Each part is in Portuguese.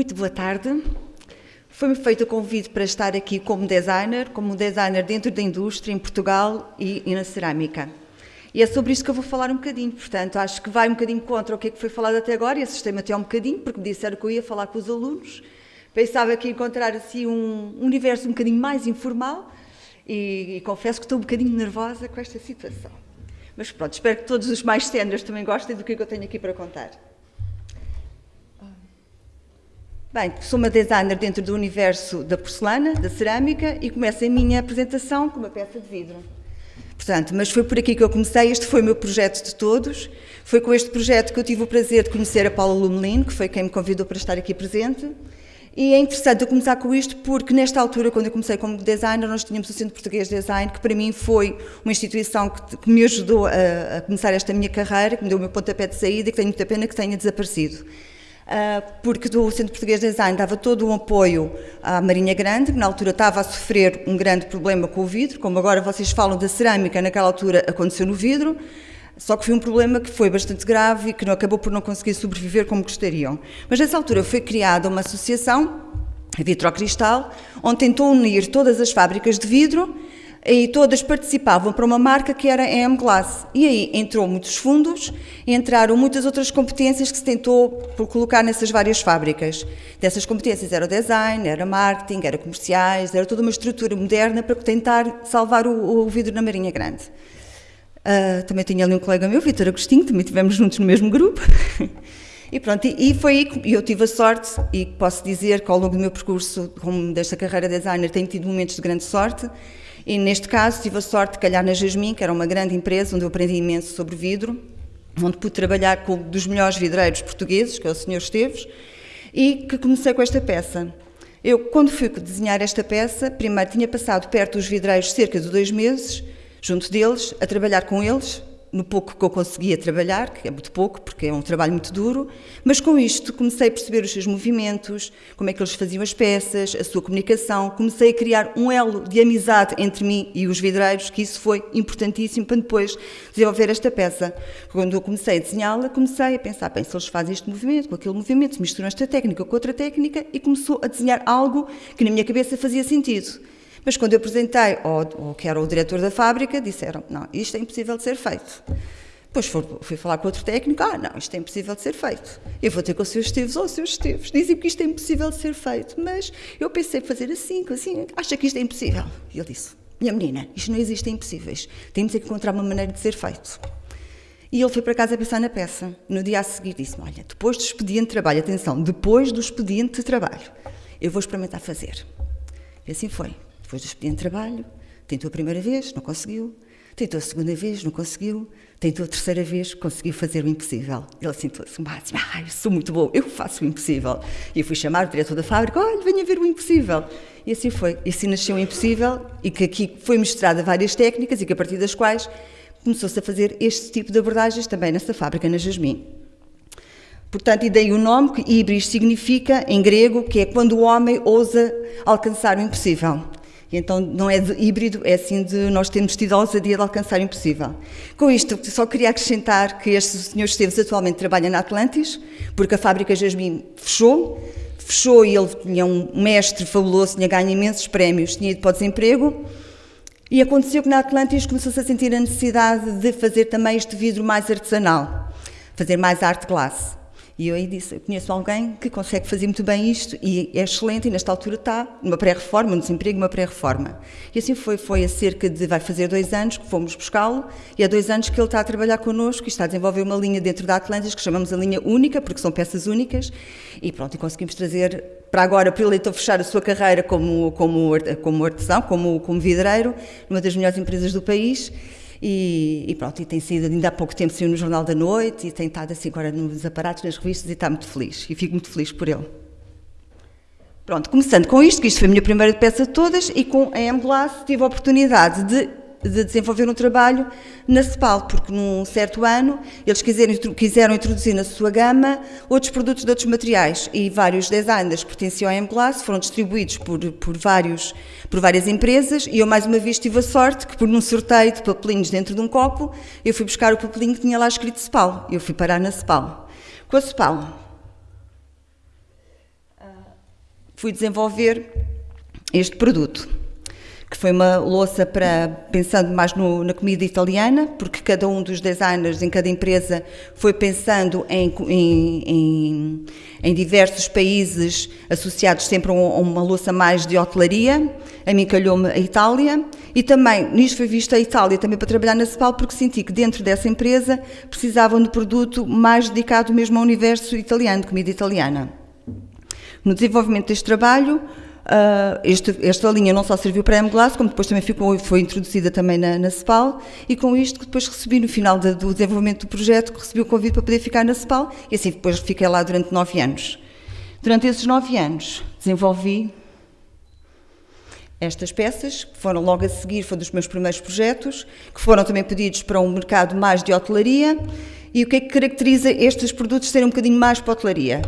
Muito boa tarde. Foi-me feito o convite para estar aqui como designer, como designer dentro da indústria, em Portugal e, e, na cerâmica. E é sobre isso que eu vou falar um bocadinho, portanto, acho que vai um bocadinho contra o que é que foi falado até agora e assustei-me até um bocadinho, porque me disseram que eu ia falar com os alunos. Pensava que ia encontrar assim um universo um bocadinho mais informal e, e confesso que estou um bocadinho nervosa com esta situação. Mas pronto, espero que todos os mais seniors também gostem do que eu tenho aqui para contar. Bem, sou uma designer dentro do universo da porcelana, da cerâmica e começo a minha apresentação com uma peça de vidro. Portanto, mas foi por aqui que eu comecei, este foi o meu projeto de todos. Foi com este projeto que eu tive o prazer de conhecer a Paula Lumelin, que foi quem me convidou para estar aqui presente. E é interessante eu começar com isto porque, nesta altura, quando eu comecei como designer, nós tínhamos o Centro Português de Design, que para mim foi uma instituição que, que me ajudou a, a, começar esta minha carreira, que me deu o meu pontapé de saída e que tenho muita pena que tenha desaparecido. Uh, porque do Centro Português de Design dava todo o apoio à Marinha Grande, que na altura estava a sofrer um grande problema com o vidro, como agora vocês falam da cerâmica, naquela altura aconteceu no vidro, só que foi um problema que foi bastante grave e que acabou por não conseguir sobreviver como gostariam. Mas nessa altura foi criada uma associação, a Vitrocristal, onde tentou unir todas as fábricas de vidro e todas participavam para uma marca que era a M-Glass. E aí entrou muitos fundos, entraram muitas outras competências que se tentou por colocar nessas várias fábricas. Dessas competências era o design, era marketing, era comerciais, era toda uma estrutura moderna para tentar salvar o, o vidro na Marinha Grande. Uh, também tinha ali um colega meu, Vitor Agostinho, também estivemos juntos no mesmo grupo. e pronto, e, foi aí que eu tive a sorte, e posso dizer que ao longo do meu percurso como desta carreira de designer tenho tido momentos de grande sorte, e neste caso tive a sorte de calhar na Jasmine, que era uma grande empresa onde eu aprendi imenso sobre vidro, onde pude trabalhar com um dos melhores vidreiros portugueses, que é o Sr. Esteves, e que comecei com esta peça. Eu, quando fui desenhar esta peça, primeiro tinha passado perto dos vidreiros cerca de dois meses, junto deles, a trabalhar com eles, no pouco que eu conseguia trabalhar, que é muito pouco, porque é um trabalho muito duro, mas com isto comecei a perceber os seus movimentos, como é que eles faziam as peças, a sua comunicação, comecei a criar um elo de amizade entre mim e os vidreiros, que isso foi importantíssimo para depois desenvolver esta peça. Quando eu comecei a desenhá-la, comecei a pensar, bem, se eles fazem este movimento com aquele movimento, misturam esta técnica com outra técnica, e começou a desenhar algo que na minha cabeça fazia sentido. Mas quando eu apresentei ao, ao que era o diretor da fábrica, disseram, não, isto é impossível de ser feito. Depois fui falar com outro técnico, ah, não, isto é impossível de ser feito. Eu vou ter com os seus Esteves, oh, seus Esteves, dizem que isto é impossível de ser feito, mas eu pensei fazer assim, assim, acha que isto é impossível? E ele disse, minha menina, isto não existe impossíveis, temos que encontrar uma maneira de ser feito. E ele foi para casa a pensar na peça. No dia a seguir disse-me, olha, depois do expediente de trabalho, atenção, depois do expediente de trabalho, eu vou experimentar fazer. E assim foi. Depois do expediente de trabalho, tentou a primeira vez, não conseguiu. Tentou a segunda vez, não conseguiu. Tentou a terceira vez, conseguiu fazer o impossível. Ele sentou-se assim, ah, eu sou muito bom, eu faço o impossível. E eu fui chamar o diretor da fábrica, olha, venha ver o impossível. E assim foi. E assim nasceu o impossível e que aqui foi mostrada várias técnicas e que a partir das quais começou-se a fazer este tipo de abordagens também nessa fábrica, na Jasmine. Portanto, e daí o nome, que Ibris significa, em grego, que é quando o homem ousa alcançar o impossível. E então não é de híbrido, é assim de nós termos tido a ousadia de alcançar o impossível. Com isto, só queria acrescentar que este senhor Esteves atualmente trabalha na Atlantis, porque a fábrica Jasmine fechou, fechou e ele tinha um mestre fabuloso, tinha ganho imensos prémios, tinha ido para o desemprego, e aconteceu que na Atlantis começou-se a sentir a necessidade de fazer também este vidro mais artesanal, fazer mais arte glass. E eu aí disse, eu conheço alguém que consegue fazer muito bem isto e é excelente e nesta altura está numa pré-reforma, um desemprego, uma pré-reforma. E assim foi, foi a cerca de, vai fazer dois anos que fomos buscá-lo e há dois anos que ele está a trabalhar connosco e está a desenvolver uma linha dentro da Atlantis que chamamos a linha única, porque são peças únicas e pronto, e conseguimos trazer para agora, para ele então fechar a sua carreira como, como, como artesão, como, como vidreiro, numa das melhores empresas do país e, e, pronto, e tem sido, ainda há pouco tempo saiu no Jornal da Noite e tem estado assim agora nos aparatos, nas revistas e está muito feliz. E fico muito feliz por ele. Pronto, começando com isto, que isto foi a minha primeira peça de todas, e com a M-Glass tive a oportunidade de de desenvolver um trabalho na CEPAL, porque num certo ano eles quiseram, quiseram introduzir na sua gama outros produtos de outros materiais e vários designers que pertenciam à M-Glass foram distribuídos por, por, vários, por várias empresas e eu mais uma vez tive a sorte que por um sorteio de papelinhos dentro de um copo eu fui buscar o papelinho que tinha lá escrito CEPAL, eu fui parar na CEPAL. Com a CEPAL, fui desenvolver este produto, que foi uma louça para, pensando mais no, na comida italiana, porque cada um dos designers em cada empresa foi pensando em, em, em, em diversos países associados sempre a uma louça mais de hotelaria. A mim calhou-me a Itália e também, nisto foi vista a Itália também para trabalhar na CEPAL, porque senti que dentro dessa empresa precisavam de produto mais dedicado mesmo ao universo italiano, de comida italiana. No desenvolvimento deste trabalho, Uh, este, esta linha não só serviu para a M-Glass, como depois também ficou, foi introduzida também na, na CEPAL, e com isto que depois recebi no final de, do desenvolvimento do projeto, recebi o convite para poder ficar na CEPAL, e assim depois fiquei lá durante nove anos. Durante esses nove anos, desenvolvi estas peças, que foram logo a seguir, foi dos meus primeiros projetos, que foram também pedidos para um mercado mais de hotelaria, e o que é que caracteriza estes produtos serem um bocadinho mais para a hotelaria?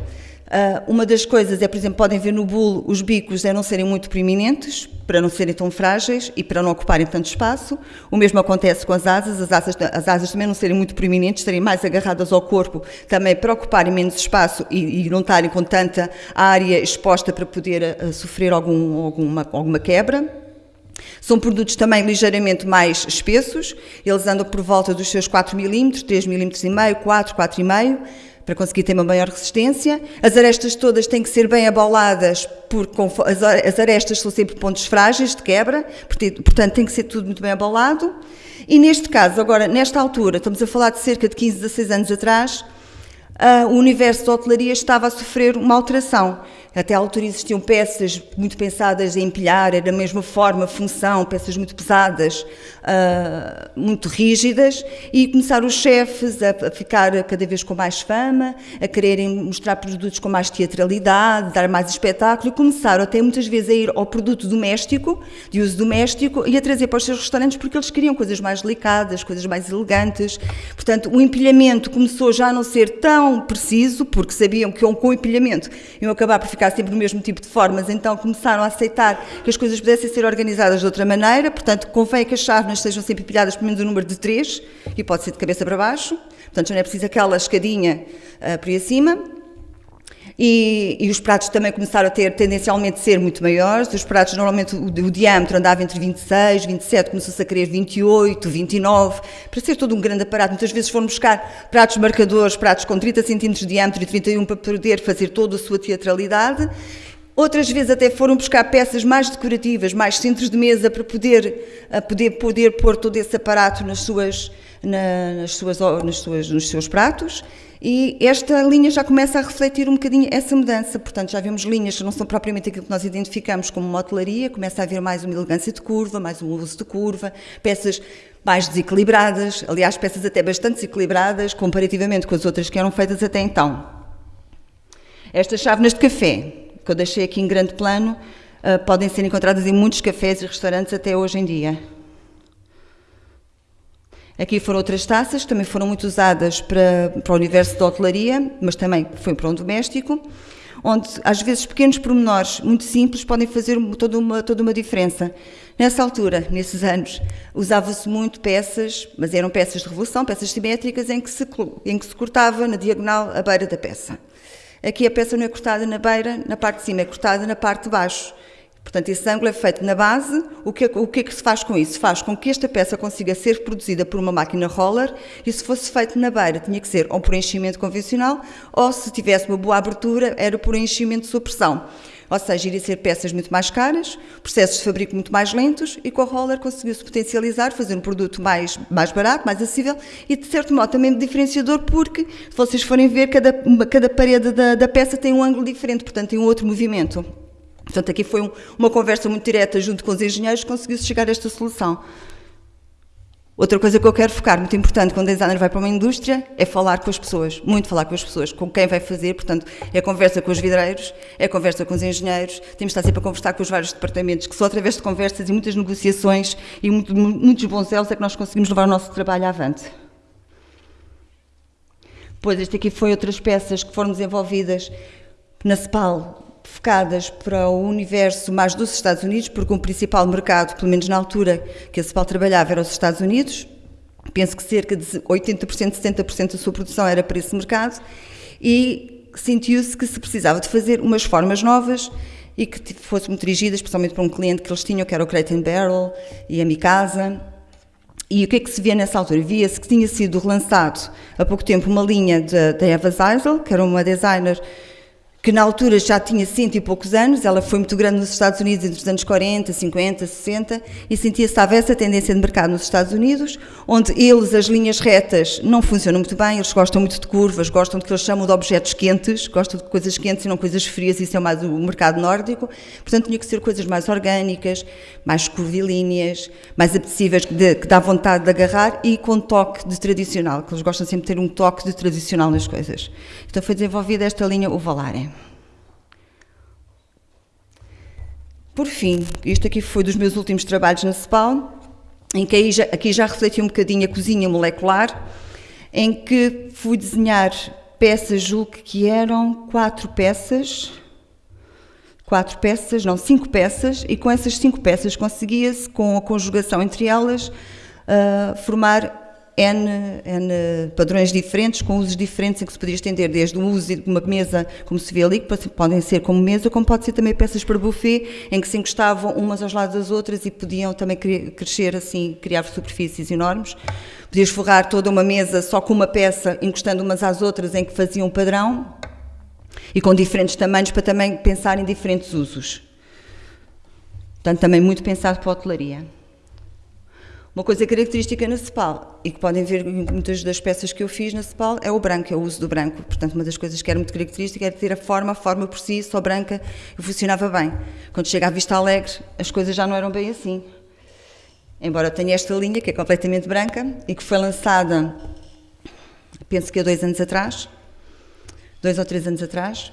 Uh, uma das coisas é, por exemplo, podem ver no bulo os bicos é não serem muito proeminentes, para não serem tão frágeis e para não ocuparem tanto espaço. O mesmo acontece com as asas, as asas, as asas também não serem muito proeminentes, estarem mais agarradas ao corpo, também para ocuparem menos espaço e, e não estarem com tanta área exposta para poder uh, sofrer algum, alguma, alguma quebra. São produtos também ligeiramente mais espessos, eles andam por volta dos seus 4 mm, 3 mm e meio, 4, 4,5 para conseguir ter uma maior resistência. As arestas todas têm que ser bem aboladas, porque as arestas são sempre pontos frágeis de quebra, portanto tem que ser tudo muito bem abolado. E neste caso, agora, nesta altura, estamos a falar de cerca de 15, 16 anos atrás, o universo da hotelaria estava a sofrer uma alteração. Até à altura existiam peças muito pensadas em empilhar, era da mesma forma, função, peças muito pesadas, uh, muito rígidas, e começaram os chefes a, ficar cada vez com mais fama, a quererem mostrar produtos com mais teatralidade, dar mais espetáculo, e começaram até muitas vezes a ir ao produto doméstico, de uso doméstico, e a trazer para os seus restaurantes porque eles queriam coisas mais delicadas, coisas mais elegantes. Portanto, o empilhamento começou já a não ser tão preciso, porque sabiam que com o empilhamento iam acabar por ficar sempre no mesmo tipo de formas, então começaram a aceitar que as coisas pudessem ser organizadas de outra maneira, portanto, convém que as sejam sempre empilhadas pelo menos o um número de três, e pode ser de cabeça para baixo, portanto, já não é preciso aquela escadinha uh, por aí acima. E, e, os pratos também começaram a ter tendencialmente ser muito maiores. Os pratos, normalmente, o, o diâmetro andava entre 26, 27, começou-se a querer 28, 29, para ser todo um grande aparato. Muitas vezes foram buscar pratos marcadores, pratos com 30 centímetros de diâmetro e 31 para poder fazer toda a sua teatralidade. Outras vezes até foram buscar peças mais decorativas, mais centros de mesa para poder, poder, poder pôr todo esse aparato nas suas, na, nas suas, nas suas, nos seus pratos. E esta linha já começa a refletir um bocadinho essa mudança. Portanto, já vemos linhas que não são propriamente aquilo que nós identificamos como motelaria, começa a haver mais uma elegância de curva, mais um uso de curva, peças mais desequilibradas, aliás, peças até bastante desequilibradas, comparativamente com as outras que eram feitas até então. Estas chávenas de café, que eu deixei aqui em grande plano, uh, podem ser encontradas em muitos cafés e restaurantes até hoje em dia. Aqui foram outras taças, também foram muito usadas para, para o universo da hotelaria, mas também foi para um doméstico, onde às vezes pequenos pormenores muito simples podem fazer toda uma, toda uma diferença. Nessa altura, nesses anos, usava-se muito peças, mas eram peças de revolução, peças simétricas, em que, se, em que se cortava na diagonal a beira da peça. Aqui a peça não é cortada na beira, na parte de cima, é cortada na parte de baixo. Portanto, esse ângulo é feito na base. O que, é, o que é que se faz com isso? Faz com que esta peça consiga ser produzida por uma máquina roller e se fosse feito na beira tinha que ser ou por enchimento convencional ou se tivesse uma boa abertura era por enchimento de supressão. Ou seja, iria ser peças muito mais caras, processos de fabrico muito mais lentos e com a roller conseguiu-se potencializar, fazer um produto mais, mais barato, mais acessível e de certo modo também diferenciador porque, se vocês forem ver, cada, cada parede da, da peça tem um ângulo diferente, portanto tem um outro movimento. Portanto, aqui foi um, uma conversa muito direta junto com os engenheiros conseguiu-se chegar a esta solução. Outra coisa que eu quero focar, muito importante, quando o designer vai para uma indústria, é falar com as pessoas, muito falar com as pessoas, com quem vai fazer, portanto, é conversa com os vidreiros, é conversa com os engenheiros, temos de estar sempre a conversar com os vários departamentos, que só através de conversas e muitas negociações e muito, muitos bons elos é que nós conseguimos levar o nosso trabalho avante. Pois, este aqui foi outras peças que foram desenvolvidas na CEPAL, focadas para o universo mais dos Estados Unidos, porque o principal mercado, pelo menos na altura que a CEPAL trabalhava, era os Estados Unidos. Penso que cerca de 80%, 70% da sua produção era para esse mercado e sentiu-se que se precisava de fazer umas formas novas e que fosse muito dirigida especialmente para um cliente que eles tinham, que era o Crate Barrel e a Mikasa. E o que é que se via nessa altura? Via-se que tinha sido relançado há pouco tempo uma linha da Eva Zeisel, que era uma designer que na altura já tinha cento e poucos anos, ela foi muito grande nos Estados Unidos entre os anos 40, 50, 60, e sentia-se essa tendência de mercado nos Estados Unidos, onde eles, as linhas retas, não funcionam muito bem, eles gostam muito de curvas, gostam do que eles chamam de objetos quentes, gostam de coisas quentes e não coisas frias, isso é mais o mercado nórdico, portanto tinha que ser coisas mais orgânicas, mais curvilíneas, mais apetecíveis, de, que dá vontade de agarrar e com toque de tradicional, que eles gostam sempre de ter um toque de tradicional nas coisas. Então foi desenvolvida esta linha, o Por fim, isto aqui foi dos meus últimos trabalhos na CEPAL, em que já, aqui já refleti um bocadinho a cozinha molecular, em que fui desenhar peças, julgo que eram quatro peças, quatro peças, não, cinco peças, e com essas cinco peças conseguia-se, com a conjugação entre elas, uh, formar N, N padrões diferentes, com usos diferentes em que se podia estender, desde o uso de uma mesa, como se vê ali, que podem ser como mesa, como pode ser também peças para buffet, em que se encostavam umas aos lados das outras e podiam também crescer assim, criar superfícies enormes. Podias forrar toda uma mesa só com uma peça, encostando umas às outras, em que faziam um padrão, e com diferentes tamanhos, para também pensar em diferentes usos. Portanto, também muito pensado para a hotelaria. Uma coisa característica na CEPAL, e que podem ver em muitas das peças que eu fiz na CEPAL, é o branco, é o uso do branco. Portanto, uma das coisas que era muito característica era ter a forma, a forma por si, só branca, e funcionava bem. Quando chega à Vista Alegre, as coisas já não eram bem assim. Embora tenha esta linha, que é completamente branca, e que foi lançada, penso que há dois anos atrás, dois ou três anos atrás,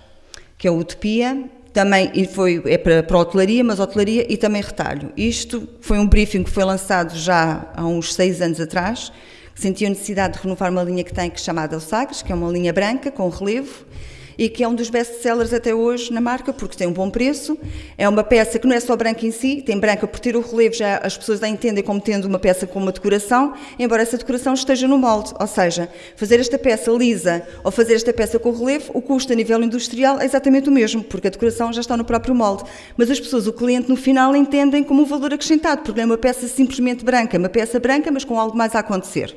que é a Utopia, também e foi, é para, para hotelaria, mas hotelaria e também retalho. Isto foi um briefing que foi lançado já há uns seis anos atrás, que sentiu a necessidade de renovar uma linha que tem, que é chamada Sagres, que é uma linha branca, com relevo, e que é um dos best-sellers até hoje na marca, porque tem um bom preço. É uma peça que não é só branca em si, tem branca por ter o relevo, já as pessoas a entendem como tendo uma peça com uma decoração, embora essa decoração esteja no molde. Ou seja, fazer esta peça lisa ou fazer esta peça com relevo, o custo a nível industrial é exatamente o mesmo, porque a decoração já está no próprio molde. Mas as pessoas, o cliente, no final, entendem como um valor acrescentado, porque não é uma peça simplesmente branca, é uma peça branca, mas com algo mais a acontecer.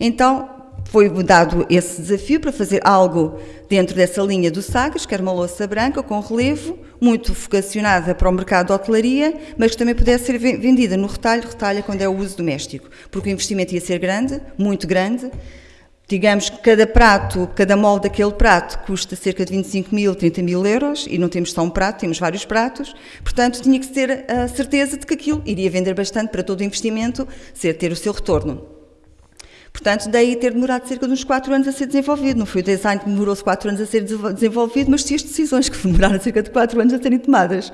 Então, foi dado esse desafio para fazer algo dentro dessa linha do Sagres, que era uma louça branca com relevo, muito vocacionada para o mercado de hotelaria, mas que também pudesse ser vendida no retalho, retalho quando é o uso doméstico, porque o investimento ia ser grande, muito grande. Digamos que cada prato, cada molde daquele prato custa cerca de 25 mil, 30 mil euros, e não temos só um prato, temos vários pratos, portanto tinha que ter a certeza de que aquilo iria vender bastante para todo o investimento, ser ter o seu retorno. Portanto, daí ter demorado cerca de uns 4 anos a ser desenvolvido. Não foi o design que demorou-se 4 anos a ser desenvolvido, mas sim as decisões que demoraram cerca de 4 anos a serem tomadas.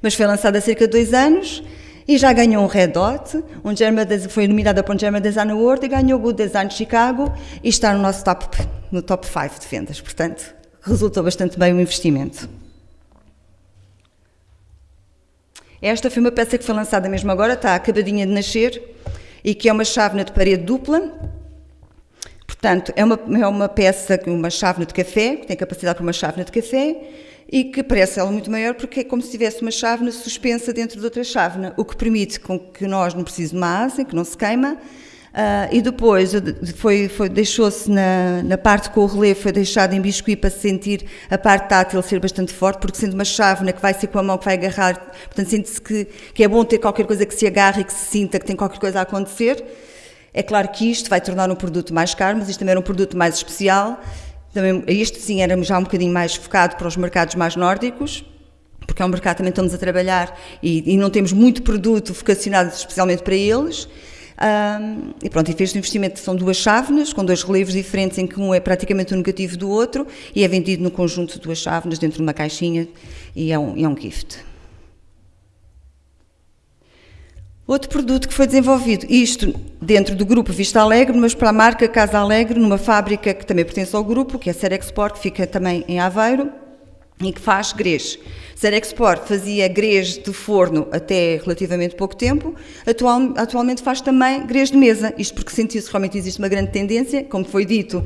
Mas foi lançado há cerca de 2 anos e já ganhou um Red Dot, um German, foi nominada para um German Design Award e ganhou o Good Design de Chicago e está no nosso top, no top 5 de vendas. Portanto, resultou bastante bem o investimento. Esta foi uma peça que foi lançada mesmo agora, está acabadinha de nascer e que é uma chávena de parede dupla. Portanto, é uma, é uma peça, uma chávena de café, que tem capacidade para uma chávena de café, e que parece ela muito maior porque é como se tivesse uma chávena suspensa dentro de outra chávena, o que permite com que nós não precisemos de uma asa, que não se queima, Uh, e depois foi, foi deixou-se na, na, parte com o relevo, foi deixado em biscuit para sentir a parte tátil ser bastante forte, porque sendo uma chávena que vai ser com a mão que vai agarrar, portanto sente-se que, que é bom ter qualquer coisa que se agarre e que se sinta que tem qualquer coisa a acontecer. É claro que isto vai tornar um produto mais caro, mas isto também era um produto mais especial. Também, este sim era já um bocadinho mais focado para os mercados mais nórdicos, porque é um mercado também estamos a trabalhar e, e não temos muito produto vocacionado especialmente para eles. Um, e pronto, e fez o investimento, são duas chávenas, com dois relevos diferentes, em que um é praticamente o negativo do outro, e é vendido no conjunto de duas chávenas, dentro de uma caixinha, e é um, é um gift. Outro produto que foi desenvolvido, isto dentro do grupo Vista Alegre, mas para a marca Casa Alegre, numa fábrica que também pertence ao grupo, que é a Serexport, que fica também em Aveiro, e que faz grês. Serexport fazia grês de forno até relativamente pouco tempo, Atual, atualmente faz também grês de mesa, isto porque sentiu-se realmente existe uma grande tendência, como foi dito,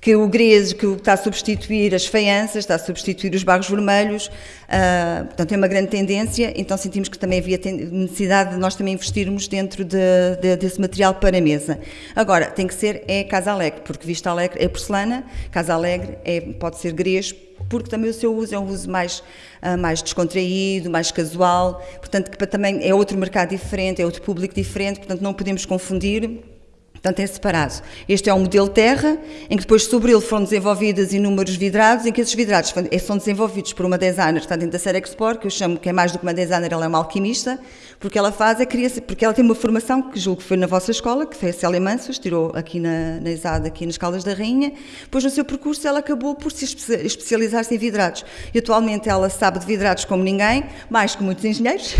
que o grês que está a substituir as faianças, está a substituir os barros vermelhos, uh, portanto é uma grande tendência, então sentimos que também havia necessidade de nós também investirmos dentro de, de, desse material para a mesa. Agora, tem que ser é Casa Alegre, porque Vista Alegre é porcelana, Casa Alegre é, pode ser grês, porque também o seu uso é um uso mais, uh, mais descontraído, mais casual, portanto que também é outro mercado diferente, é outro público diferente, portanto não podemos confundir Portanto, é separado. Este é um modelo terra, em que depois sobre ele foram desenvolvidas inúmeros vidrados, em que esses vidrados eh, são desenvolvidos por uma designer que está dentro da série Export, que eu chamo que é mais do que uma designer, ela é uma alquimista, porque ela faz é criação, porque ela tem uma formação que julgo que foi na vossa escola, que foi a Célia Mansos, tirou aqui na, na ESAD, aqui nas Caldas da Rainha, depois no seu percurso ela acabou por se especializar-se em vidrados. E atualmente ela sabe de vidrados como ninguém, mais que muitos engenheiros,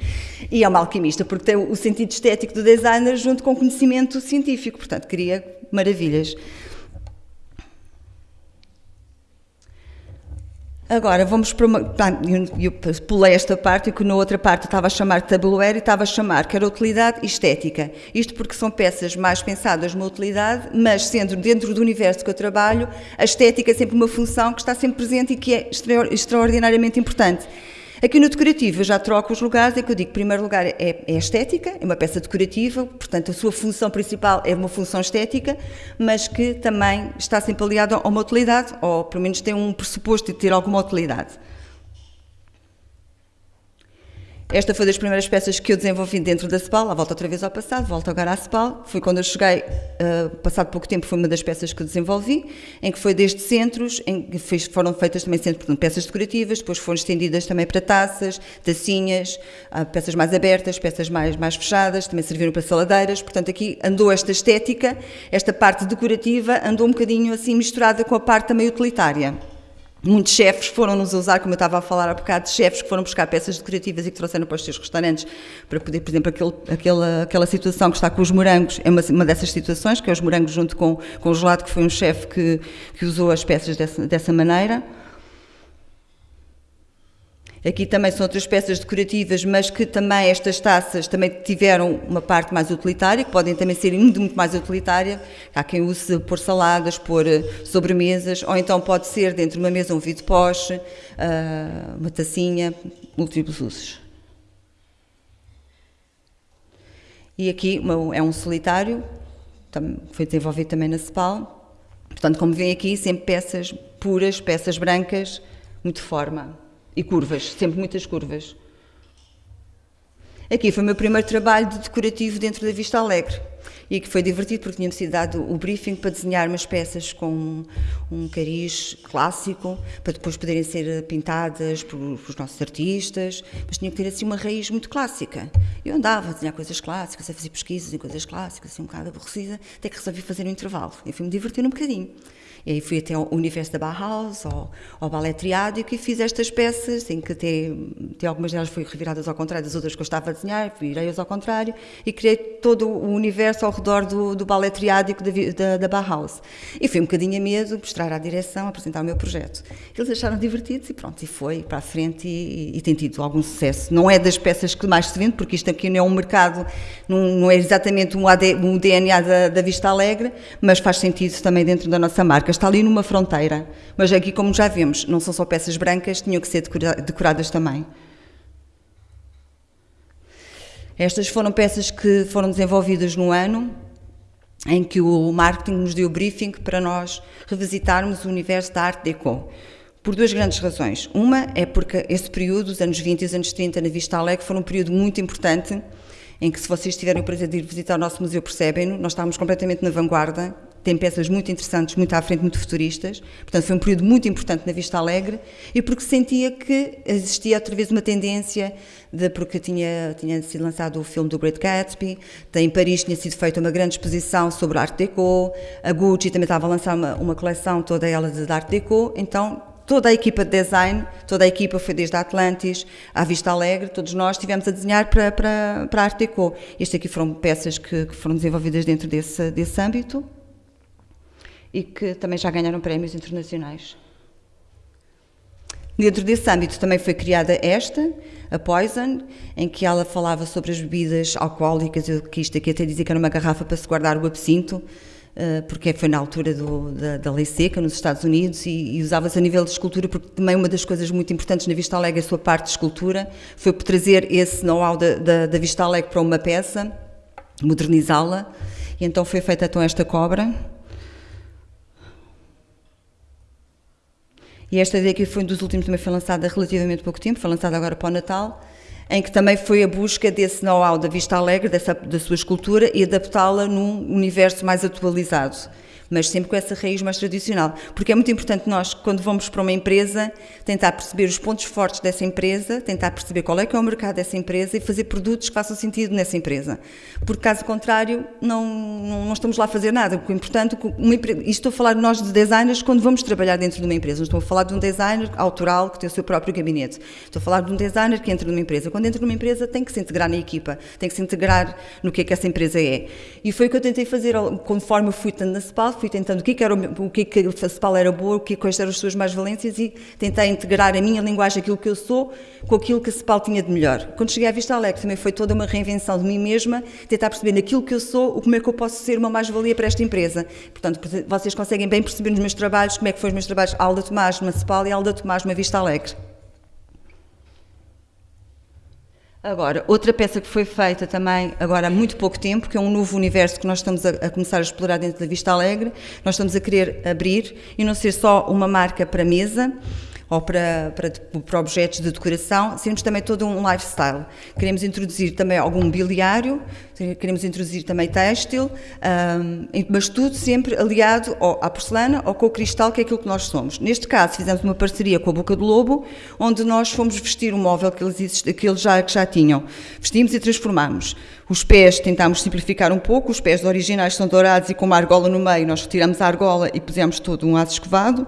e é uma alquimista, porque tem o sentido estético do designer junto com o conhecimento científico, portanto, cria maravilhas. Agora, vamos para uma. Eu pulei esta parte, que na outra parte estava a chamar de tabuleiro e estava a chamar que era utilidade e estética. Isto porque são peças mais pensadas numa utilidade, mas sendo dentro do universo que eu trabalho, a estética é sempre uma função que está sempre presente e que é extraordinariamente importante. Aqui no decorativo eu já troco os lugares, é que eu digo, em primeiro lugar é, é estética, é uma peça decorativa, portanto a sua função principal é uma função estética, mas que também está sempre aliada a uma utilidade, ou pelo menos tem um pressuposto de ter alguma utilidade. Esta foi das primeiras peças que eu desenvolvi dentro da CEPAL, a volta outra vez ao passado, volto agora à CEPAL. Foi quando eu cheguei, uh, passado pouco tempo, foi uma das peças que eu desenvolvi, em que foi desde centros, em que fez, foram feitas também centros, portanto, peças decorativas, depois foram estendidas também para taças, tacinhas, uh, peças mais abertas, peças mais, mais fechadas, também serviram para saladeiras. Portanto, aqui andou esta estética, esta parte decorativa, andou um bocadinho assim misturada com a parte também utilitária. Muitos chefes foram nos usar, como eu estava a falar há bocado, chefes que foram buscar peças decorativas e que trouxeram para os seus restaurantes para poder, por exemplo, aquele, aquela, aquela situação que está com os morangos, é uma, uma dessas situações, que é os morangos junto com, com o gelado, que foi um chefe que, que usou as peças dessa, dessa maneira. Aqui também são outras peças decorativas, mas que também estas taças também tiveram uma parte mais utilitária, que podem também ser muito, muito mais utilitária. Há quem use pôr saladas, pôr eh, sobremesas, ou então pode ser dentro de uma mesa um vidro poche, ah, uma tacinha, múltiplos usos. E aqui é um solitário, foi desenvolvido também na CEPAL. Portanto, como veem aqui, sempre peças puras, peças brancas, muito forma. E curvas, sempre muitas curvas. Aqui foi o meu primeiro trabalho de decorativo dentro da Vista Alegre e que foi divertido porque tinha-me sido dado o briefing para desenhar umas peças com um cariz clássico para depois poderem ser pintadas por os nossos artistas, mas tinha que ter assim uma raiz muito clássica. Eu andava a desenhar coisas clássicas, a fazer pesquisas em coisas clássicas, assim um bocado aborrecida, até que resolvi fazer um intervalo e fui-me divertir um bocadinho. E fui até ao universo da Bauhaus, ao, ao balé triádico e fiz estas peças, em que até, algumas delas foram reviradas ao contrário das outras que eu estava a desenhar, virei-as ao contrário e criei todo o universo ao redor do, do balé triádico da, da, da Bauhaus. E fui um bocadinho a medo, mostrar à direção, apresentar o meu projeto. Eles acharam divertidos e pronto, e foi para a frente e, e, e tem tido algum sucesso. Não é das peças que mais se vende, porque isto aqui não é um mercado, não, não é exatamente um, AD, um DNA da, da Vista Alegre, mas faz sentido também dentro da nossa marca está ali numa fronteira. Mas aqui, como já vimos, não são só peças brancas, tinham que ser decoradas também. Estas foram peças que foram desenvolvidas no ano em que o marketing nos deu o briefing para nós revisitarmos o universo da arte deco. Por duas grandes razões. Uma é porque esse período, os anos 20 e os anos 30 na Vista Alegre, foi um período muito importante em que se vocês tiverem o prazer de ir visitar o nosso museu percebem-no, nós estávamos completamente na vanguarda tem peças muito interessantes, muito à frente, muito futuristas. Portanto, foi um período muito importante na Vista Alegre e porque sentia que existia outra vez uma tendência, de, porque tinha, tinha sido lançado o filme do Great Gatsby, em Paris tinha sido feita uma grande exposição sobre Art Deco, a Gucci também estava a lançar uma, uma coleção toda ela de Art Deco, então toda a equipa de design, toda a equipa foi desde a Atlantis à Vista Alegre, todos nós estivemos a desenhar para, para, para a Art Deco. Estas aqui foram peças que, que foram desenvolvidas dentro desse, desse âmbito e que também já ganharam prémios internacionais. Dentro desse âmbito também foi criada esta, a Poison, em que ela falava sobre as bebidas alcoólicas, eu, que isto aqui até dizia que era uma garrafa para se guardar o absinto, uh, porque foi na altura do, da, da, lei seca nos Estados Unidos e, e usava-se a nível de escultura, porque também uma das coisas muito importantes na Vista Alegre, a sua parte de escultura, foi trazer esse know-how da, da, da Vista Alegre para uma peça, modernizá-la, e então foi feita então esta cobra, E esta ideia que foi um dos últimos também foi lançada relativamente pouco tempo, foi lançada agora para o Natal, em que também foi a busca desse know-how da Vista Alegre, dessa, da sua escultura, e adaptá-la num universo mais atualizado mas sempre com essa raiz mais tradicional. Porque é muito importante nós, quando vamos para uma empresa, tentar perceber os pontos fortes dessa empresa, tentar perceber qual é que é o mercado dessa empresa e fazer produtos que façam sentido nessa empresa. Porque, caso contrário, não, não, não estamos lá a fazer nada. É importante, uma empresa, e estou a falar nós de designers quando vamos trabalhar dentro de uma empresa. Não estou a falar de um designer autoral que tem o seu próprio gabinete. Estou a falar de um designer que entra numa empresa. Quando entra numa empresa, tem que se integrar na equipa, tem que se integrar no que é que essa empresa é. E foi o que eu tentei fazer conforme eu fui tanto na CEPAL, fui tentando o que, que era o, que, que a CEPAL era boa, o que, quais eram as suas mais valências e tentei integrar a minha linguagem, aquilo que eu sou, com aquilo que a CEPAL tinha de melhor. Quando cheguei à Vista Alegre também foi toda uma reinvenção de mim mesma, tentar perceber naquilo que eu sou, como é que eu posso ser uma mais-valia para esta empresa. Portanto, vocês conseguem bem perceber nos meus trabalhos como é que foram os meus trabalhos Alda Tomás numa CEPAL e Alda Tomás numa Vista Alegre. Agora, outra peça que foi feita também agora há muito pouco tempo, que é um novo universo que nós estamos a, a, começar a explorar dentro da Vista Alegre, nós estamos a querer abrir e não ser só uma marca para mesa, ou para, para, para objetos de decoração, sermos também todo um lifestyle. Queremos introduzir também algum mobiliário, queremos introduzir também têxtil, um, mas tudo sempre aliado à porcelana ou com o cristal, que é aquilo que nós somos. Neste caso, fizemos uma parceria com a Boca do Lobo, onde nós fomos vestir um móvel que eles, que eles já, que já tinham. Vestimos e transformamos. Os pés tentámos simplificar um pouco, os pés originais são dourados e com uma argola no meio, nós retiramos a argola e pusemos todo um aço escovado.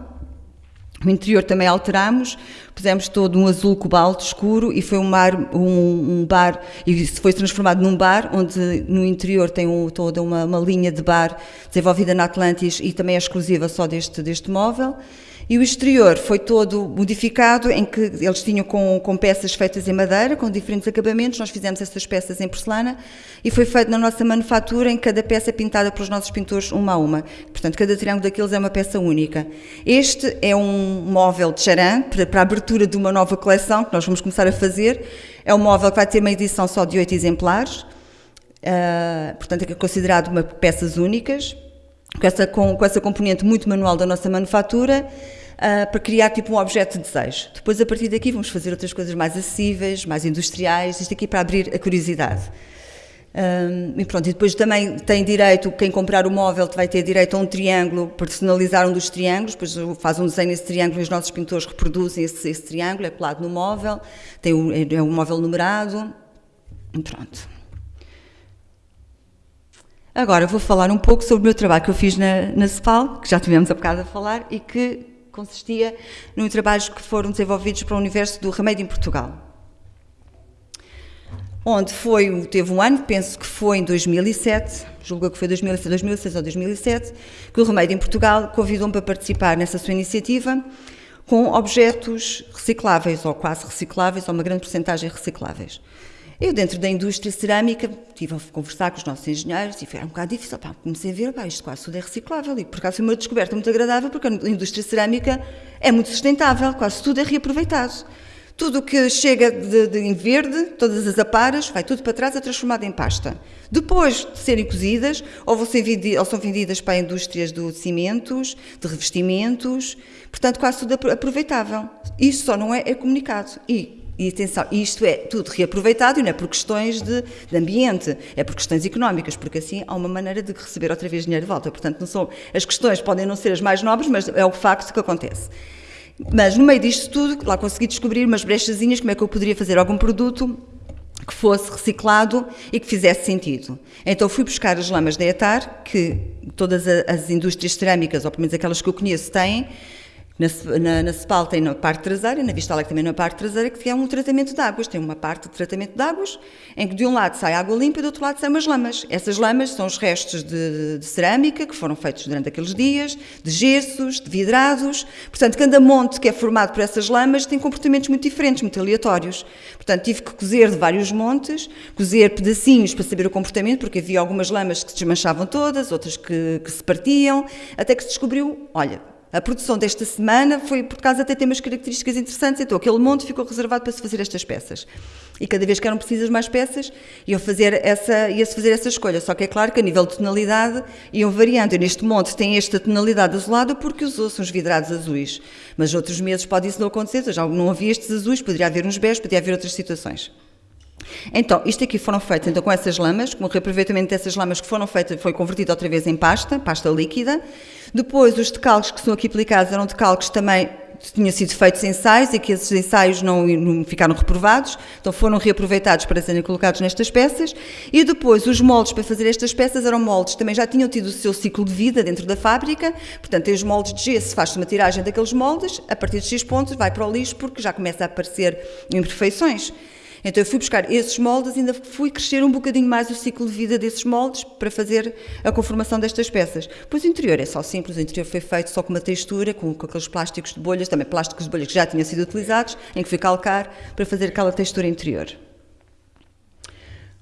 O interior também alteramos, pusemos todo um azul cobalto escuro e foi um, mar, um, um bar, e foi transformado num bar, onde no interior tem um, toda uma, uma linha de bar desenvolvida na Atlantis e também é exclusiva só deste, deste móvel. E o exterior foi todo modificado, em que eles tinham com, com, peças feitas em madeira, com diferentes acabamentos, nós fizemos essas peças em porcelana, e foi feito na nossa manufatura, em cada peça é pintada pelos nossos pintores uma a uma. Portanto, cada triângulo daqueles é uma peça única. Este é um móvel de charan, para, para a abertura de uma nova coleção, que nós vamos começar a fazer. É um móvel que vai ter uma edição só de oito exemplares, uh, portanto é considerado uma peças únicas, com essa, com, com essa componente muito manual da nossa manufatura, uh, para criar tipo um objeto de desejo. Depois, a partir daqui, vamos fazer outras coisas mais acessíveis, mais industriais, isto aqui para abrir a curiosidade. Um, e pronto, e depois também tem direito, quem comprar o móvel vai ter direito a um triângulo, personalizar um dos triângulos, depois faz um desenho desse triângulo e os nossos pintores reproduzem esse, esse triângulo, é colado no móvel, tem um, é um móvel numerado, e pronto. Agora vou falar um pouco sobre o meu trabalho que eu fiz na, na CEPAL, que já tivemos a bocado a falar, e que consistia em trabalhos que foram desenvolvidos para o universo do remédio em Portugal. Onde foi, teve um ano, penso que foi em 2007, julgo que foi 2006, 2006 ou 2007, que o Remédio em Portugal convidou-me para participar nessa sua iniciativa com objetos recicláveis, ou quase recicláveis, ou uma grande porcentagem recicláveis. Eu, dentro da indústria cerâmica, estive a conversar com os nossos engenheiros e foi um bocado difícil. Pá, comecei a ver, pá, isto quase tudo é reciclável. E por acaso foi uma descoberta muito agradável, porque a indústria cerâmica é muito sustentável, quase tudo é reaproveitado. Tudo o que chega de, de, em verde, todas as aparas, vai tudo para trás, é transformado em pasta. Depois de serem cozidas, ou, vão ser vendidas, ou são vendidas para indústrias de cimentos, de revestimentos, portanto, quase tudo aproveitável. Isso só não é, é comunicado. E e atenção, isto é tudo reaproveitado e não é por questões de, de, ambiente, é por questões económicas, porque assim há uma maneira de receber outra vez dinheiro de volta. Portanto, não são, as questões podem não ser as mais nobres, mas é o facto que acontece. Mas no meio disto tudo, lá consegui descobrir umas brechazinhas, como é que eu poderia fazer algum produto que fosse reciclado e que fizesse sentido. Então fui buscar as lamas da ETAR, que todas as indústrias cerâmicas, ou pelo menos aquelas que eu conheço, têm, Na, na, na CEPAL tem na parte traseira, na Vistalex também na parte traseira, que é um tratamento de águas. Tem uma parte de tratamento de águas, em que de um lado sai água limpa e do outro lado saem umas lamas. Essas lamas são os restos de, de, cerâmica que foram feitos durante aqueles dias, de gessos, de vidrados. Portanto, cada monte que é formado por essas lamas tem comportamentos muito diferentes, muito aleatórios. Portanto, tive que cozer de vários montes, cozer pedacinhos para saber o comportamento, porque havia algumas lamas que se desmanchavam todas, outras que, que se partiam, até que se descobriu, olha, a produção desta semana foi por causa até tem umas características interessantes, então aquele monte ficou reservado para se fazer estas peças. E cada vez que eram precisas mais peças, iam fazer essa, ia-se fazer essa escolha. Só que é claro que a nível de tonalidade iam variando. E neste monte tem esta tonalidade azulada porque usou-se uns vidrados azuis. Mas outros meses pode isso não acontecer, já não havia estes azuis, poderia haver uns bés, poderia haver outras situações. Então, isto aqui foram feitas então, com essas lamas, com o reaproveitamento dessas lamas que foram feitas, foi convertido outra vez em pasta, pasta líquida. Depois, os decalques que são aqui aplicados eram decalques também tinham sido feitos ensaios e que esses ensaios não, não, ficaram reprovados, então foram reaproveitados para serem colocados nestas peças. E depois, os moldes para fazer estas peças eram moldes também já tinham tido o seu ciclo de vida dentro da fábrica, portanto, os moldes de gesso, faz-se uma tiragem daqueles moldes, a partir de X pontos vai para o lixo porque já começa a aparecer imperfeições. Então eu fui buscar esses moldes e ainda fui crescer um bocadinho mais o ciclo de vida desses moldes para fazer a conformação destas peças. Pois o interior é só simples, o interior foi feito só com uma textura, com, com aqueles plásticos de bolhas, também plásticos de bolhas que já tinham sido utilizados, em que fui calcar para fazer aquela textura interior.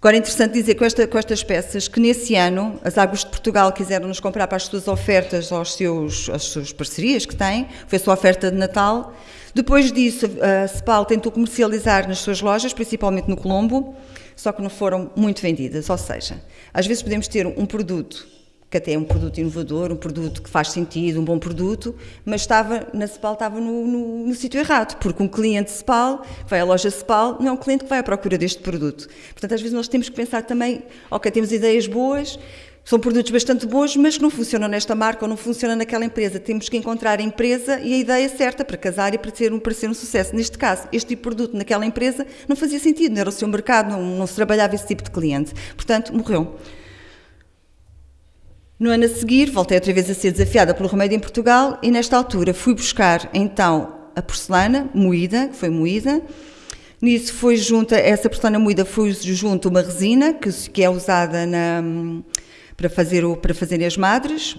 Agora é interessante dizer com, esta, com, estas peças que nesse ano as Águas de Portugal quiseram nos comprar para as suas ofertas, aos seus, às suas parcerias que têm, foi a sua oferta de Natal, depois disso, a Cepal tentou comercializar nas suas lojas, principalmente no Colombo, só que não foram muito vendidas. Ou seja, às vezes podemos ter um produto que até é um produto inovador, um produto que faz sentido, um bom produto, mas estava na Cepal estava no, no, no sítio errado, porque um cliente Cepal, vai à loja Cepal, não é um cliente que vai à procura deste produto. Portanto, às vezes nós temos que pensar também, ok, temos ideias boas, são produtos bastante bons, mas que não funcionam nesta marca ou não funcionam naquela empresa. Temos que encontrar a empresa e a ideia certa para casar e para ser um, para ser um sucesso. Neste caso, este tipo de produto naquela empresa não fazia sentido, não era o seu mercado, não, não se trabalhava esse tipo de cliente. Portanto, morreu. No ano a seguir, voltei outra vez a ser desafiada pelo remédio em Portugal e, nesta altura, fui buscar então a porcelana moída, que foi moída. Nisso foi junto, essa porcelana moída foi junto uma resina que, que é usada na para fazer, o, para fazer as madres.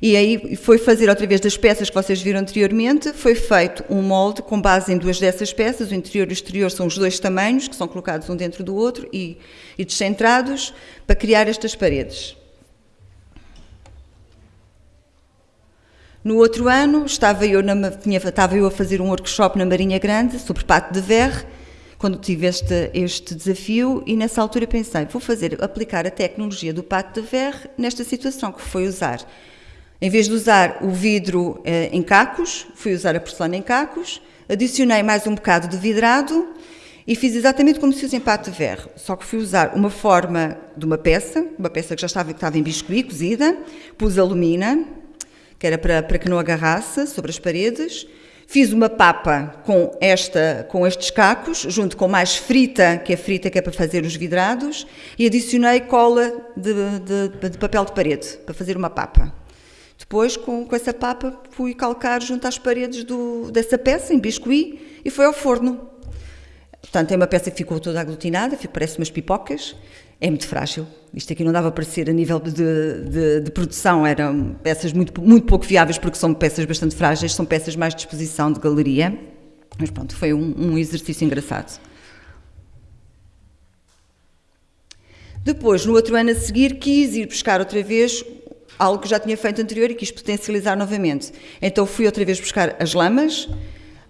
E aí foi fazer outra vez das peças que vocês viram anteriormente, foi feito um molde com base em duas dessas peças, o interior e o exterior são os dois tamanhos, que são colocados um dentro do outro e, e descentrados, para criar estas paredes. No outro ano, estava eu, na, tinha, estava eu a fazer um workshop na Marinha Grande sobre pato de verre, quando tive este, este desafio e nessa altura pensei, vou fazer, aplicar a tecnologia do pato de verre nesta situação, que foi usar, em vez de usar o vidro eh, em cacos, fui usar a porcelana em cacos, adicionei mais um bocado de vidrado e fiz exatamente como se usa em pato de verre, só que fui usar uma forma de uma peça, uma peça que já estava, que estava em biscuit, cozida, pus alumina, que era para, para que não agarrasse sobre as paredes, Fiz uma papa com, esta, com estes cacos, junto com mais frita, que é frita que é para fazer os vidrados, e adicionei cola de, de, de papel de parede, para fazer uma papa. Depois, com, com, essa papa, fui calcar junto às paredes do, dessa peça, em biscuit, e foi ao forno. Portanto, é uma peça que ficou toda aglutinada, parece umas pipocas, é muito frágil. Isto aqui não dava para ser a nível de, de, de, produção, eram peças muito, muito pouco viáveis porque são peças bastante frágeis, são peças mais de exposição de galeria. Mas pronto, foi um, um exercício engraçado. Depois, no outro ano a seguir, quis ir buscar outra vez algo que já tinha feito anterior e quis potencializar novamente. Então fui outra vez buscar as lamas,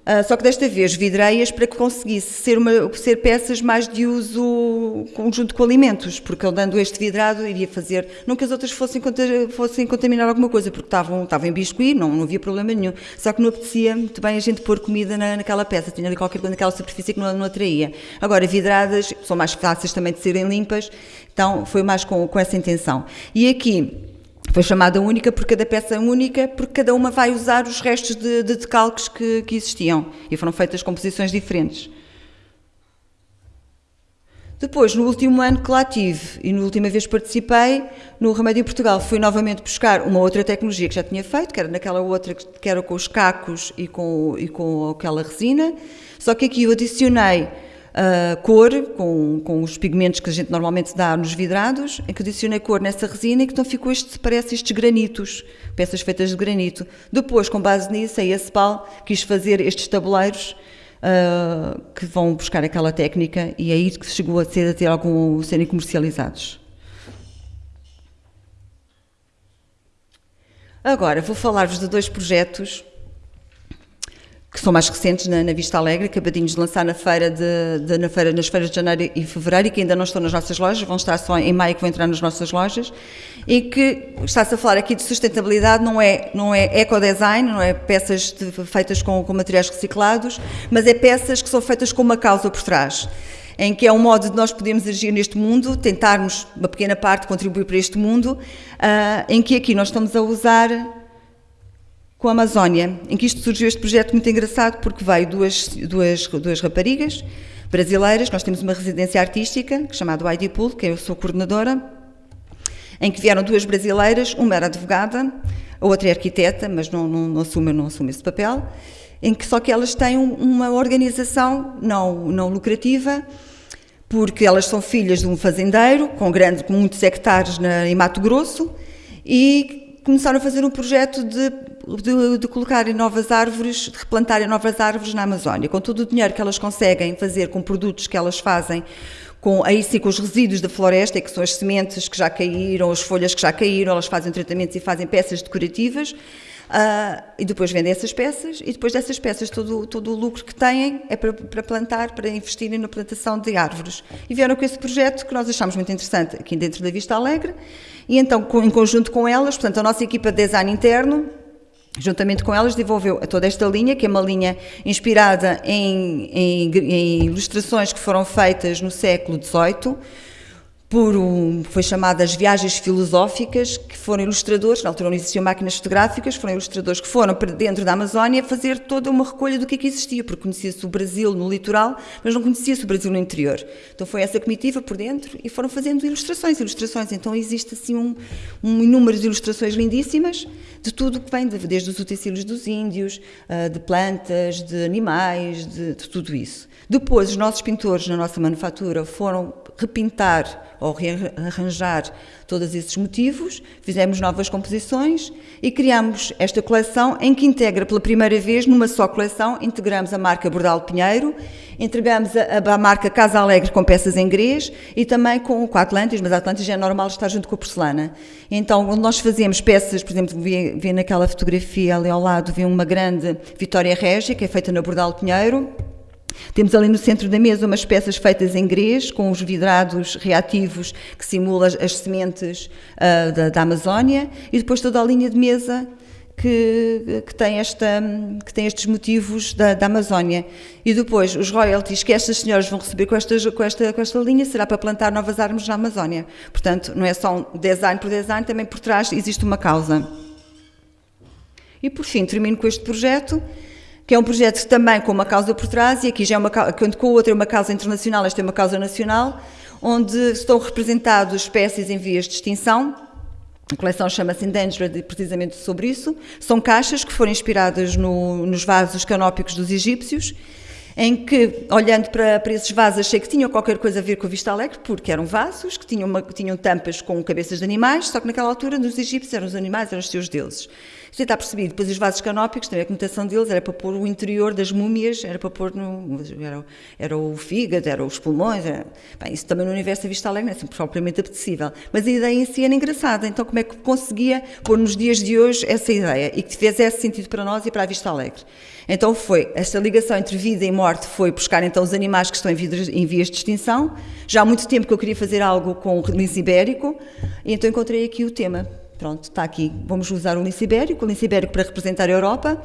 Uh, só que desta vez vidreias para que conseguisse ser, uma, ser peças mais de uso conjunto com alimentos, porque ele dando este vidrado iria fazer, não que as outras fossem, fossem contaminar alguma coisa, porque estavam, estavam em biscuit, não, não havia problema nenhum. Só que não apetecia muito bem a gente pôr comida na, naquela peça, tinha ali qualquer coisa naquela superfície que não, não atraía. Agora, vidradas são mais fáceis também de serem limpas, então foi mais com, com essa intenção. E aqui, foi chamada única por cada peça única, porque cada uma vai usar os restos de, de decalques que, que existiam e foram feitas composições diferentes. Depois, no último ano que lá tive e na última vez participei, no Remédio em Portugal, fui novamente buscar uma outra tecnologia que já tinha feito, que era naquela outra que era com os cacos e com, e com aquela resina, só que aqui eu adicionei uh, cor, com, com os pigmentos que a gente normalmente dá nos vidrados, adicionei cor nessa resina e que então ficou este, parece estes granitos, peças feitas de granito. Depois, com base nisso, a ESPAL quis fazer estes tabuleiros uh, que vão buscar aquela técnica e é aí que chegou a ser a ter algum serem comercializados. Agora vou falar-vos de dois projetos que são mais recentes na, na, Vista Alegre, acabadinhos de lançar na feira de, de, na feira, nas feiras de janeiro e fevereiro e que ainda não estão nas nossas lojas, vão estar só em maio que vão entrar nas nossas lojas e que está-se a falar aqui de sustentabilidade, não é, não é ecodesign, não é peças de, feitas com, com materiais reciclados, mas é peças que são feitas com uma causa por trás em que é um modo de nós podermos agir neste mundo, tentarmos uma pequena parte contribuir para este mundo, uh, em que aqui nós estamos a usar com a Amazónia, em que isto surgiu este projeto muito engraçado, porque veio duas, duas, duas raparigas brasileiras, nós temos uma residência artística, chamada ID Pool, que eu sou coordenadora, em que vieram duas brasileiras, uma era advogada, a outra é arquiteta, mas não, não, não, assume, não assume esse papel, em que só que elas têm uma organização não, não lucrativa, porque elas são filhas de um fazendeiro com, grande, com muitos hectares na, em Mato Grosso e começaram a fazer um projeto de, de, de colocarem novas árvores, de replantarem novas árvores na Amazónia. Com todo o dinheiro que elas conseguem fazer com produtos que elas fazem, com, aí sim com os resíduos da floresta, que são as sementes que já caíram, as folhas que já caíram, elas fazem tratamentos e fazem peças decorativas. Uh, e depois vendem essas peças e depois dessas peças todo, todo o lucro que têm é para, para, plantar, para investirem na plantação de árvores. E vieram com esse projeto que nós achamos muito interessante aqui dentro da Vista Alegre e então em conjunto com elas, portanto a nossa equipa de design interno juntamente com elas, desenvolveu toda esta linha, que é uma linha inspirada em, em, em ilustrações que foram feitas no século XVIII, por um, foi chamada as viagens filosóficas, que foram ilustradores, na altura não existiam máquinas fotográficas, foram ilustradores que foram para dentro da Amazónia fazer toda uma recolha do que é que existia, porque conhecia-se o Brasil no litoral, mas não conhecia-se o Brasil no interior. Então foi essa comitiva por dentro e foram fazendo ilustrações, ilustrações. Então existe assim um, um inúmeras ilustrações lindíssimas de tudo que vem, desde os utensílios dos índios, ah, de plantas, de animais, de, de tudo isso. Depois, os nossos pintores na nossa manufatura foram repintar ou rearranjar todos esses motivos, fizemos novas composições e criamos esta coleção em que integra pela primeira vez, numa só coleção, integramos a marca Bordal Pinheiro, entregamos a, a, marca Casa Alegre com peças em grês e também com, com a Atlantis, mas a Atlantis é normal estar junto com a porcelana. Então, onde nós fazemos peças, por exemplo, vê, vê naquela fotografia ali ao lado, vê uma grande Vitória Régia, que é feita na Bordal Pinheiro, temos ali no centro da mesa umas peças feitas em grés, com os vidrados reativos que simulam as sementes uh, da, da, Amazónia, e depois toda a linha de mesa que, que, tem, esta, que tem estes motivos da, da, Amazónia. E depois, os royalties que estas senhoras vão receber com, estas, com, esta, com esta linha será para plantar novas árvores na Amazónia. Portanto, não é só um design por design, também por trás existe uma causa. E por fim, termino com este projeto que é um projeto também com uma causa por trás, e aqui já é uma quando com o outro é uma causa internacional, esta é uma causa nacional, onde estão representados espécies em vias de extinção. A coleção chama-se Endangered precisamente sobre isso. São caixas que foram inspiradas no, nos vasos canópicos dos egípcios, em que, olhando para, para esses vasos, achei que tinham qualquer coisa a ver com a Vista Alegre, porque eram vasos que tinham, uma, tinham tampas com cabeças de animais, só que naquela altura, nos egípcios, eram os animais, eram os seus deuses. Isto está percebido. Depois os vasos canópicos, também a conotação deles era para pôr o interior das múmias, era para pôr no. Era, era o fígado, era os pulmões. Era, bem, isso também no universo da Vista Alegre não é sempre propriamente apetecível. Mas a ideia em si era engraçada. Então, como é que conseguia pôr nos dias de hoje essa ideia e que fizesse sentido para nós e para a Vista Alegre? Então foi, esta ligação entre vida e morte foi buscar então os animais que estão em, em vias de extinção. Já há muito tempo que eu queria fazer algo com o lince ibérico, e então encontrei aqui o tema. Pronto, está aqui. Vamos usar o lince ibérico, o lince ibérico para representar a Europa.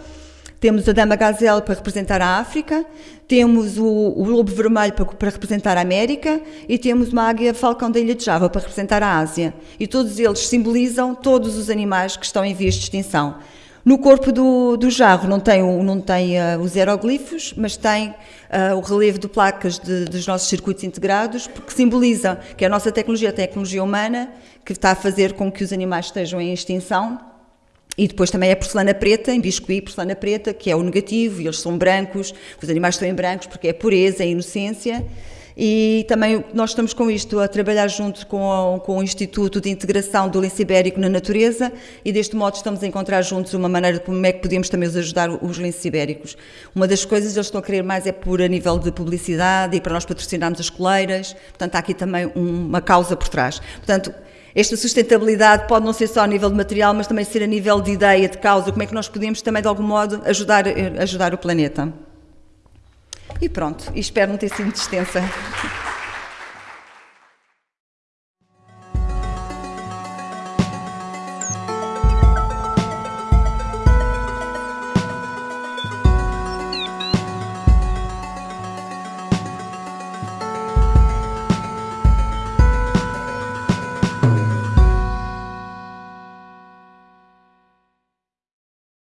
Temos a dama gazelle para representar a África, temos o, o lobo vermelho para, para, representar a América e temos uma águia falcão da ilha de Java para representar a Ásia. E todos eles simbolizam todos os animais que estão em vias de extinção. No corpo do, do jarro não tem, não tem uh, os aeroglifos, mas tem uh, o relevo de placas de, dos nossos circuitos integrados, porque simboliza que a nossa tecnologia é a tecnologia humana, que está a fazer com que os animais estejam em extinção. E depois também é a porcelana preta, em biscuit, porcelana preta, que é o negativo, e eles são brancos, os animais estão em brancos porque é pureza, é inocência. E também nós estamos com isto a trabalhar junto com, com o Instituto de Integração do Lince Ibérico na Natureza e deste modo estamos a encontrar juntos uma maneira de como é que podemos também ajudar os linces ibéricos. Uma das coisas que eles estão a querer mais é por a nível de publicidade e para nós patrocinarmos as coleiras, portanto há aqui também uma causa por trás. Portanto, esta sustentabilidade pode não ser só a nível de material, mas também ser a nível de ideia, de causa, como é que nós podemos também de algum modo ajudar, ajudar o planeta. E pronto, espero não ter sido extensa.